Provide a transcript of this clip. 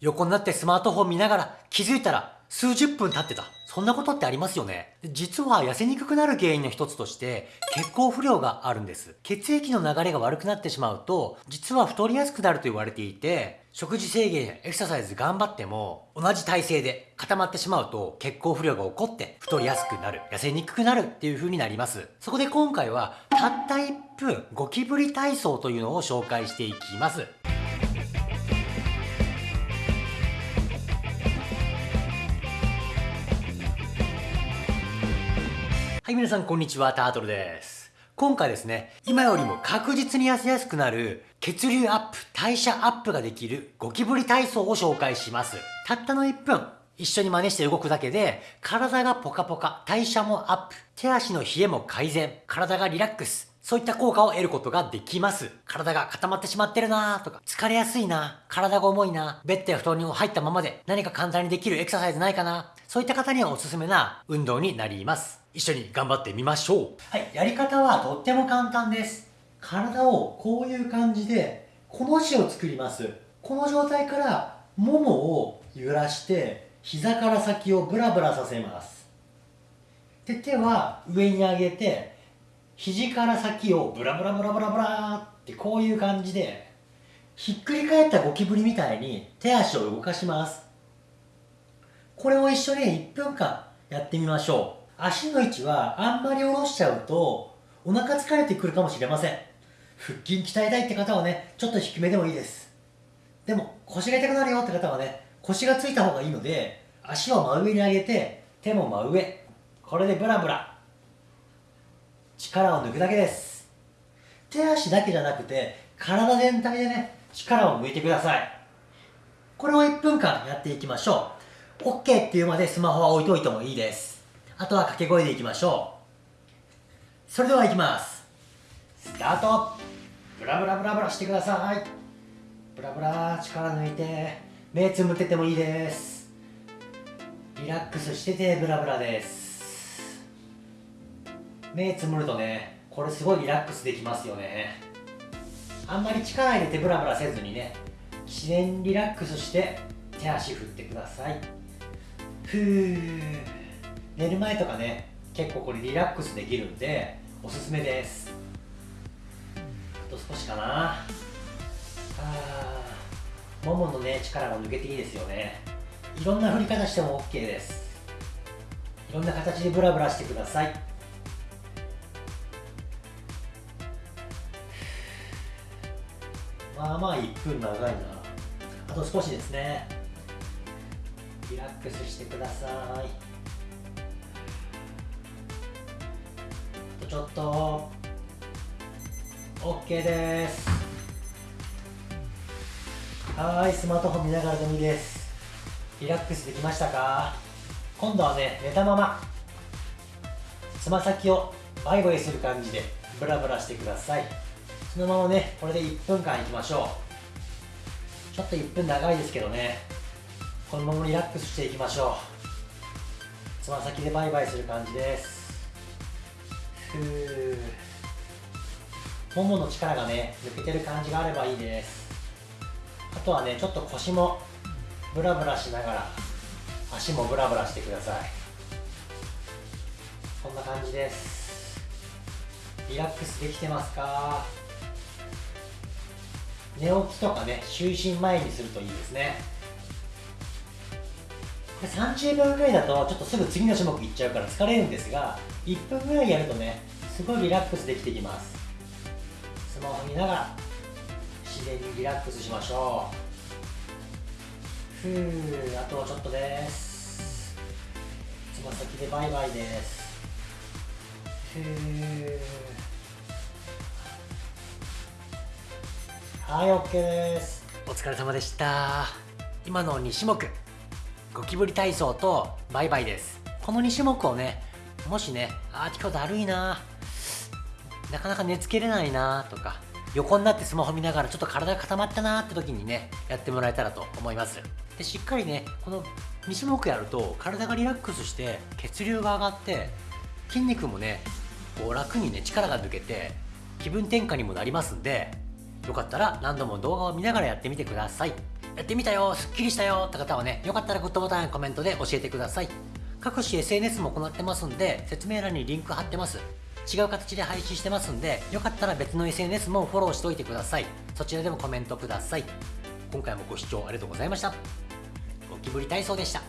横になってスマートフォン見ながら気づいたら数十分経ってた。そんなことってありますよね。実は痩せにくくなる原因の一つとして血行不良があるんです。血液の流れが悪くなってしまうと実は太りやすくなると言われていて食事制限やエクササイズ頑張っても同じ体勢で固まってしまうと血行不良が起こって太りやすくなる痩せにくくなるっていう風になりますそこで今回はたった1分ゴキブリ体操というのを紹介していきますはい、皆さんこんにちは、タートルです。今回ですね、今よりも確実に痩せやすくなる血流アップ、代謝アップができるゴキブリ体操を紹介します。たったの1分、一緒に真似して動くだけで、体がポカポカ、代謝もアップ、手足の冷えも改善、体がリラックス、そういった効果を得ることができます。体が固まってしまってるなーとか、疲れやすいな体が重いなベッドや布団に入ったままで何か簡単にできるエクササイズないかなそういった方にはおすすめな運動になります。一緒に頑張ってみましょう。はい、やり方はとっても簡単です。体をこういう感じで、この字を作ります。この状態からももを揺らして、膝から先をブラブラさせます。で、手は上に上げて、肘から先をブラブラブラブラブラってこういう感じでひっくり返ったゴキブリみたいに手足を動かしますこれを一緒に1分間やってみましょう。足の位置はあんまり下ろしちゃうとお腹疲れてくるかもしれません。腹筋鍛えたいって方はねちょっと低めでもいいです。でも腰が痛くなるよって方はね腰がついた方がいいので足を真上に上げて手も真上。これでブラブラ。力を抜くだけです。手足だけじゃなくて体全体でね力を抜いてください。これを1分間やっていきましょう。OK っていうまでスマホは置いといてもいいです。あとは掛け声でいきましょう。それではいきます。スタート。ブラブラブラブラしてください。ブラブラ力抜いて目つむっててもいいです。リラックスしててブラブラです。目つむるとねこれすごいリラックスできますよね。あんまり力入れてブラブラせずにね自然リラックスして手足振ってください。ふー。寝る前とかね結構これリラックスできるんでおすすめです。あと少しかな。あもものね力が抜けていいですよね。いろんな振り方しても OK です。いろんな形でブラブラしてください。まあまあ1分長いな。あと少しですね。リラックスしてください。ちょっと。OK です。はいスマートフォン見ながらでもいいです。リラックスできましたか？今度はね寝たまま。つま先をバイバイする感じでブラブラしてください。そのままねこれで1分間いきましょう。ちょっと1分長いですけどね。このままリラックスしていきましょう。つま先でバイバイする感じです。ふー。ももの力がね抜けてる感じがあればいいです。あとはねちょっと腰もブラブラしながら足もブラブラしてください。こんな感じです。リラックスできてますか？寝起きとかね就寝前にするといいですね。30秒ぐらいだとちょっとすぐ次の種目いっちゃうから疲れるんですが1分ぐらいやるとねすごいリラックスできてきます。スマホ見ながら自然にリラックスしましょう。ふうあとはちょっとです。つま先でバイバイです。ふうはい OK です。お疲れ様でした。今の2種目。ゴキブリ体操とバイバイです。この2種目をねもしねあー今日だるいな。なかなか寝つけれないなとか横になってスマホ見ながらちょっと体が固まったなって時にねやってもらえたらと思います。でしっかりねこの2種目やると体がリラックスして血流が上がって筋肉もねこう楽にね力が抜けて気分転換にもなりますんでよかったら何度も動画を見ながらやってみてください。やってみたよすっきりしたよって方はねよかったらグッドボタンやコメントで教えてください。各種 SNS も行ってますんで説明欄にリンク貼ってます。違う形で配信してますんでよかったら別の SNS もフォローしておいてください。そちらでもコメントください。今回もご視聴ありがとうございました。ゴキブリ体操でした。